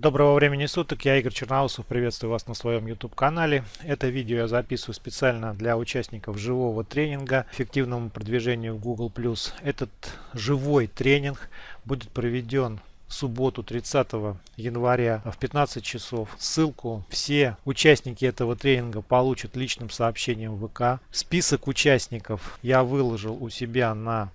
Доброго времени суток, я Игорь Черноусов, приветствую вас на своем YouTube канале. Это видео я записываю специально для участников живого тренинга эффективному продвижению в Google+. Этот живой тренинг будет проведен в субботу 30 января в 15 часов. Ссылку все участники этого тренинга получат личным сообщением в ВК. Список участников я выложил у себя на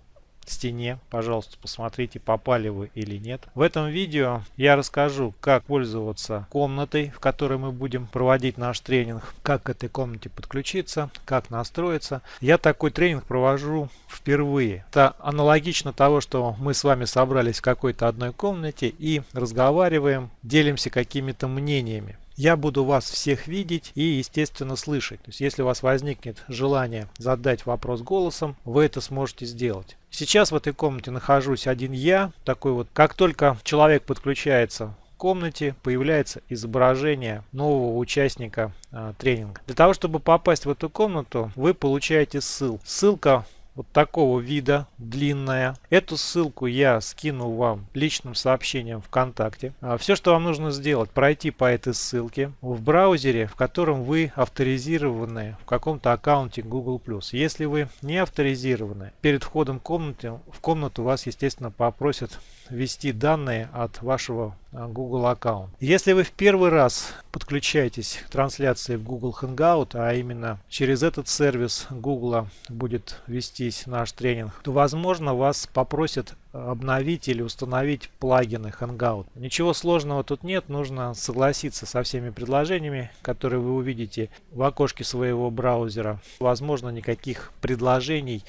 стене. Пожалуйста, посмотрите, попали вы или нет. В этом видео я расскажу, как пользоваться комнатой, в которой мы будем проводить наш тренинг, как к этой комнате подключиться, как настроиться. Я такой тренинг провожу впервые. Это аналогично того, что мы с вами собрались в какой-то одной комнате и разговариваем, делимся какими-то мнениями я буду вас всех видеть и, естественно, слышать. То есть, если у вас возникнет желание задать вопрос голосом, вы это сможете сделать. Сейчас в этой комнате нахожусь один я, такой вот. Как только человек подключается в комнате, появляется изображение нового участника э, тренинга. Для того, чтобы попасть в эту комнату, вы получаете ссылку. Ссылка вот такого вида, длинная. Эту ссылку я скину вам личным сообщением ВКонтакте. А все, что вам нужно сделать, пройти по этой ссылке в браузере, в котором вы авторизированы в каком-то аккаунте Google+. Если вы не авторизированы, перед входом в в комнату вас, естественно, попросят ввести данные от вашего Google аккаунта. Если вы в первый раз подключаетесь к трансляции в Google Hangout, а именно через этот сервис Google будет вестись наш тренинг, то возможно вас попросят обновить или установить плагины Hangout. Ничего сложного тут нет, нужно согласиться со всеми предложениями, которые вы увидите в окошке своего браузера. Возможно, никаких предложений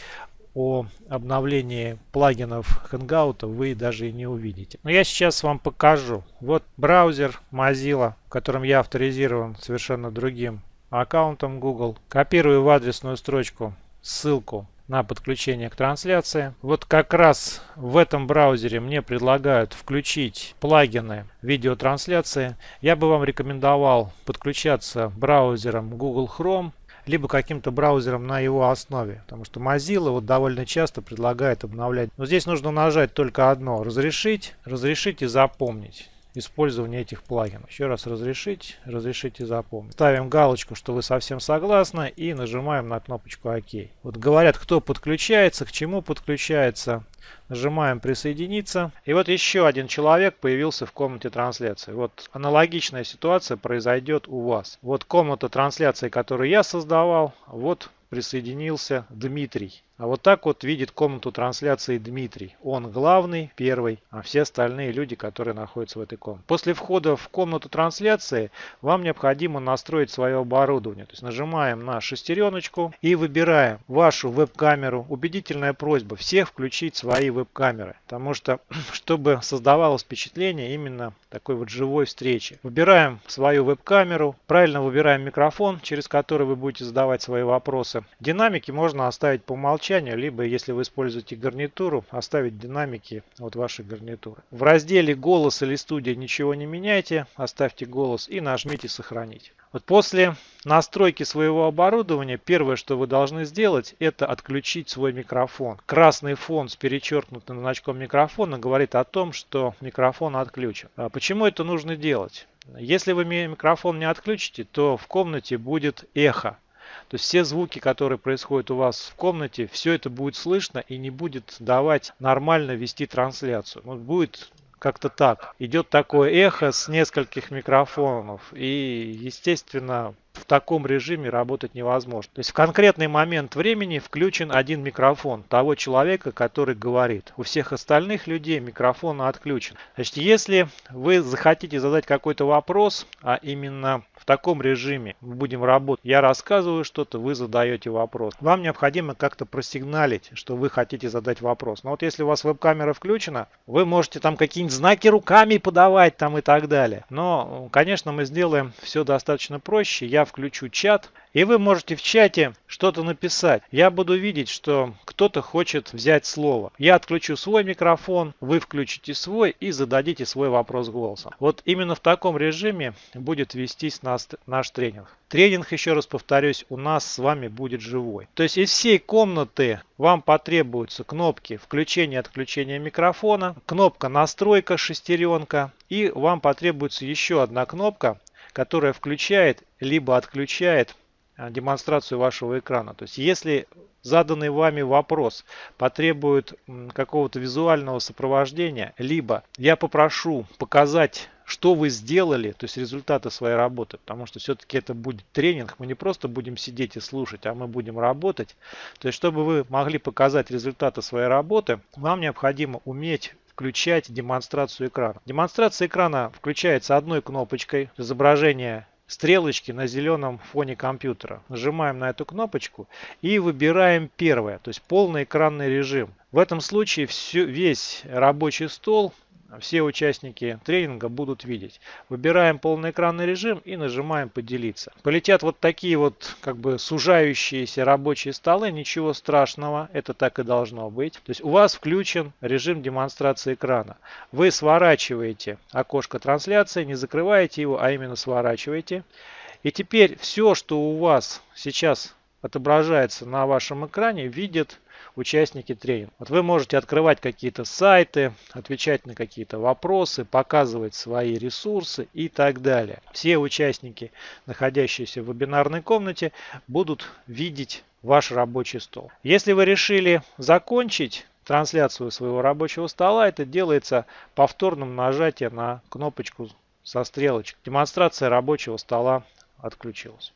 о обновлении плагинов Hangout вы даже и не увидите. Но я сейчас вам покажу. Вот браузер Mozilla, в котором я авторизирован совершенно другим аккаунтом Google. Копирую в адресную строчку ссылку на подключение к трансляции. Вот как раз в этом браузере мне предлагают включить плагины видеотрансляции. Я бы вам рекомендовал подключаться браузером Google Chrome либо каким-то браузером на его основе. Потому что Mozilla вот довольно часто предлагает обновлять. Но здесь нужно нажать только одно. Разрешить, разрешить и запомнить использование этих плагинов. Еще раз разрешить, разрешить и запомнить. Ставим галочку, что вы совсем согласны и нажимаем на кнопочку ОК. Вот говорят, кто подключается, к чему подключается. Нажимаем присоединиться. И вот еще один человек появился в комнате трансляции. Вот аналогичная ситуация произойдет у вас. Вот комната трансляции, которую я создавал. Вот присоединился Дмитрий. А вот так вот видит комнату трансляции Дмитрий. Он главный, первый, а все остальные люди, которые находятся в этой комнате. После входа в комнату трансляции вам необходимо настроить свое оборудование. То есть нажимаем на шестереночку и выбираем вашу веб-камеру. Убедительная просьба всех включить свои веб-камеры. Потому что, чтобы создавалось впечатление именно такой вот живой встречи. Выбираем свою веб-камеру, правильно выбираем микрофон, через который вы будете задавать свои вопросы. Динамики можно оставить по умолчанию умолчанию, либо если вы используете гарнитуру, оставить динамики от вашей гарнитуры. В разделе голос или студия ничего не меняйте, оставьте голос и нажмите сохранить. Вот после настройки своего оборудования первое, что вы должны сделать, это отключить свой микрофон. Красный фон с перечеркнутым значком микрофона говорит о том, что микрофон отключен. А почему это нужно делать? Если вы микрофон не отключите, то в комнате будет эхо. То есть все звуки, которые происходят у вас в комнате, все это будет слышно и не будет давать нормально вести трансляцию. Вот будет как-то так. Идет такое эхо с нескольких микрофонов. И, естественно, в таком режиме работать невозможно. То есть в конкретный момент времени включен один микрофон того человека, который говорит. У всех остальных людей микрофон отключен. Значит, если вы захотите задать какой-то вопрос, а именно в таком режиме мы будем работать. Я рассказываю что-то, вы задаете вопрос. Вам необходимо как-то просигналить, что вы хотите задать вопрос. Но вот если у вас веб-камера включена, вы можете там какие-нибудь знаки руками подавать там и так далее. Но, конечно, мы сделаем все достаточно проще. Я включу чат, и вы можете в чате что-то написать. Я буду видеть, что кто-то хочет взять слово. Я отключу свой микрофон, вы включите свой и зададите свой вопрос голосом. Вот именно в таком режиме будет вестись наш, наш тренинг. Тренинг, еще раз повторюсь, у нас с вами будет живой. То есть из всей комнаты вам потребуются кнопки включения и отключения микрофона, кнопка настройка шестеренка и вам потребуется еще одна кнопка, которая включает либо отключает а, демонстрацию вашего экрана. То есть если заданный вами вопрос потребует какого-то визуального сопровождения, либо я попрошу показать что вы сделали, то есть результаты своей работы, потому что все-таки это будет тренинг, мы не просто будем сидеть и слушать, а мы будем работать. То есть, чтобы вы могли показать результаты своей работы, вам необходимо уметь включать демонстрацию экрана. Демонстрация экрана включается одной кнопочкой, изображение стрелочки на зеленом фоне компьютера. Нажимаем на эту кнопочку и выбираем первое, то есть полный экранный режим. В этом случае все, весь рабочий стол все участники тренинга будут видеть. Выбираем полноэкранный режим и нажимаем поделиться. Полетят вот такие вот как бы сужающиеся рабочие столы, ничего страшного, это так и должно быть. То есть у вас включен режим демонстрации экрана. Вы сворачиваете окошко трансляции, не закрываете его, а именно сворачиваете. И теперь все, что у вас сейчас отображается на вашем экране, видит участники тренинга. Вот вы можете открывать какие-то сайты, отвечать на какие-то вопросы, показывать свои ресурсы и так далее. Все участники, находящиеся в вебинарной комнате, будут видеть ваш рабочий стол. Если вы решили закончить трансляцию своего рабочего стола, это делается повторным нажатием на кнопочку со стрелочкой. Демонстрация рабочего стола отключилась.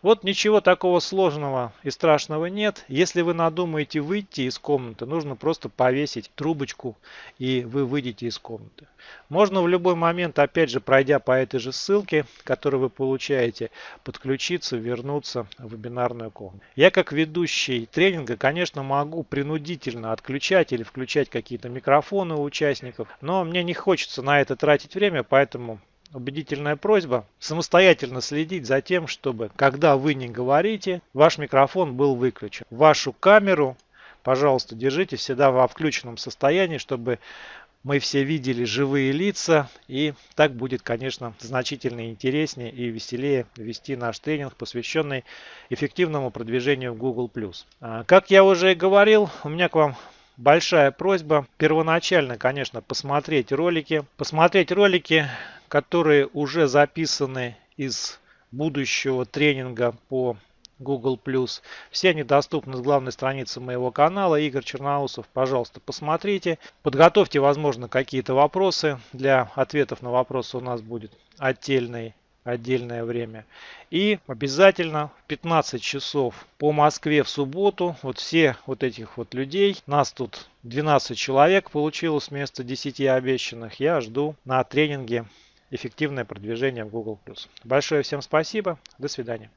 Вот ничего такого сложного и страшного нет. Если вы надумаете выйти из комнаты, нужно просто повесить трубочку и вы выйдете из комнаты. Можно в любой момент, опять же, пройдя по этой же ссылке, которую вы получаете, подключиться, вернуться в вебинарную комнату. Я как ведущий тренинга, конечно, могу принудительно отключать или включать какие-то микрофоны у участников, но мне не хочется на это тратить время, поэтому убедительная просьба самостоятельно следить за тем, чтобы, когда вы не говорите, ваш микрофон был выключен. Вашу камеру, пожалуйста, держите всегда во включенном состоянии, чтобы мы все видели живые лица. И так будет, конечно, значительно интереснее и веселее вести наш тренинг, посвященный эффективному продвижению в Google+. А, как я уже и говорил, у меня к вам большая просьба первоначально, конечно, посмотреть ролики. Посмотреть ролики которые уже записаны из будущего тренинга по Google+. Все они доступны с главной страницы моего канала Игорь Черноусов. Пожалуйста, посмотрите. Подготовьте, возможно, какие-то вопросы. Для ответов на вопросы у нас будет отдельный отдельное время. И обязательно в 15 часов по Москве в субботу, вот все вот этих вот людей, нас тут 12 человек получилось вместо 10 обещанных, я жду на тренинге эффективное продвижение в Google+. Большое всем спасибо. До свидания.